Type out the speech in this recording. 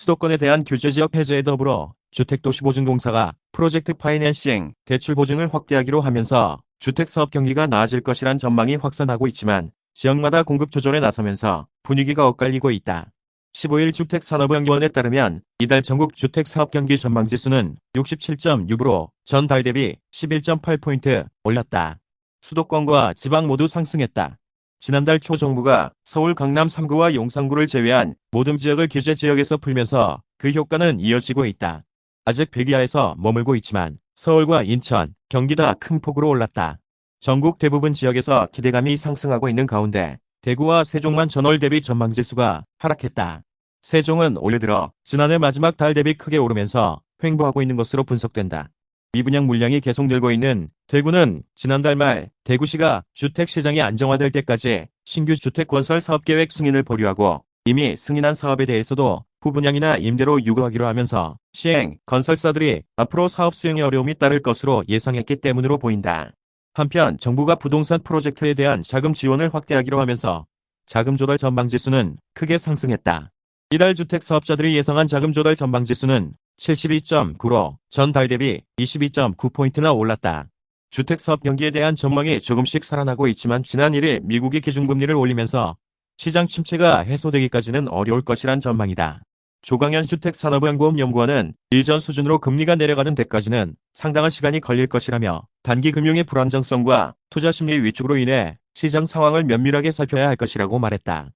수도권에 대한 규제 지역 해제에 더불어 주택도시보증공사가 프로젝트 파이낸싱, 대출 보증을 확대하기로 하면서 주택사업 경기가 나아질 것이란 전망이 확산하고 있지만 지역마다 공급 조절에 나서면서 분위기가 엇갈리고 있다. 15일 주택산업연구원에 따르면 이달 전국 주택사업 경기 전망지수는 67.6으로 전달 대비 11.8포인트 올랐다. 수도권과 지방 모두 상승했다. 지난달 초 정부가 서울 강남 3구와 용산구를 제외한 모든 지역을 규제 지역에서 풀면서 그 효과는 이어지고 있다. 아직 100 이하에서 머물고 있지만 서울과 인천, 경기가 큰 폭으로 올랐다. 전국 대부분 지역에서 기대감이 상승하고 있는 가운데 대구와 세종만 전월 대비 전망지수가 하락했다. 세종은 올해 들어 지난해 마지막 달 대비 크게 오르면서 횡보하고 있는 것으로 분석된다. 미분양 물량이 계속 늘고 있는 대구는 지난달 말 대구시가 주택시장이 안정화될 때까지 신규 주택 건설 사업계획 승인을 보류하고 이미 승인한 사업에 대해서도 후분양이나 임대로 유고하기로 하면서 시행, 건설사들이 앞으로 사업 수행에 어려움이 따를 것으로 예상했기 때문으로 보인다. 한편 정부가 부동산 프로젝트에 대한 자금 지원을 확대하기로 하면서 자금 조달 전망지수는 크게 상승했다. 이달 주택 사업자들이 예상한 자금 조달 전망지수는 72.9로 전달 대비 22.9포인트나 올랐다. 주택 사업 경기에 대한 전망이 조금씩 살아나고 있지만 지난 1일 미국이 기준금리를 올리면서 시장 침체가 해소되기까지는 어려울 것이란 전망이다. 조광현 주택산업연구원 연구원은 이전 수준으로 금리가 내려가는 데까지는 상당한 시간이 걸릴 것이라며 단기 금융의 불안정성과 투자 심리 위축으로 인해 시장 상황을 면밀하게 살펴야 할 것이라고 말했다.